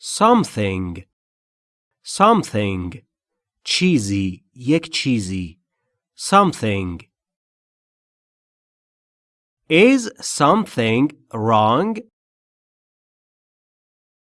something something چیزی یک چیزی something Is something wrong?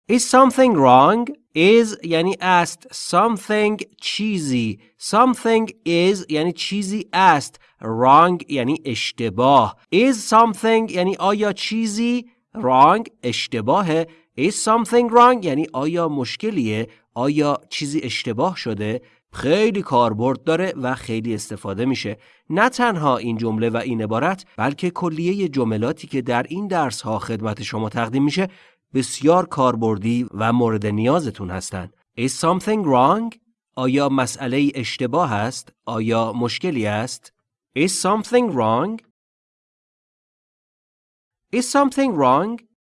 Is something wrong? Is یعنی است something چیزی something is یعنی چیزی است wrong یعنی اشتباه is something یعنی آیا چیزی wrong اشتباهه is something wrong یعنی آیا مشکلیه آیا چیزی اشتباه شده خیلی کاربرد داره و خیلی استفاده میشه نه تنها این جمله و این عبارت بلکه کلیه جملاتی که در این درس ها خدمت شما تقدیم میشه بسیار کاربردی و مورد نیازتون هستند. Is something wrong? آیا مسئله اشتباه است؟ آیا مشکلی است؟ Is something wrong? Is something wrong?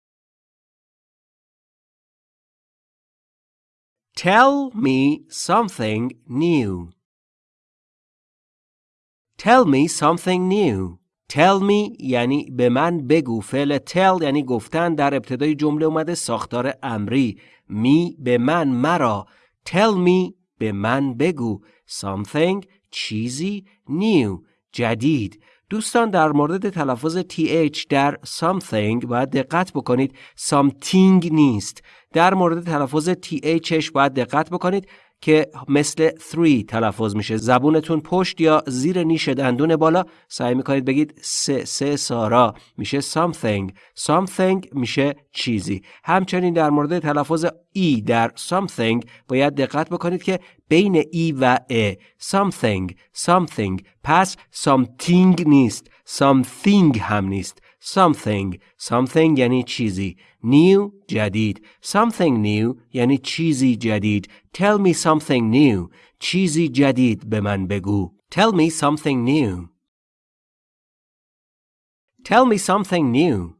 Tell me something new. Tell me something new. Tell me یعنی به من بگو. فعل tell یعنی گفتن در ابتدای جمله اومده ساختار امری. می به من مرا. Tell me به من بگو. Something چیزی new. جدید. دوستان در مورد تلفظ th در something باید دقت بکنید. Something نیست. در مورد تلفظ thش باید دقت بکنید. که مثل 3 تلفظ میشه. زبونتون پشت یا زیر نیش دندون بالا. سعی می‌کنید بگید سه سه سارا میشه something. something میشه چیزی. همچنین در مورد تلفظ ای در something باید دقت بکنید که بین ای و ا. something something. پس something نیست. something هم نیست. something something یعنی چیزی new جدید something new یعنی چیزی جدید tell me something new چیزی جدید به من بگو tell me something new tell me something new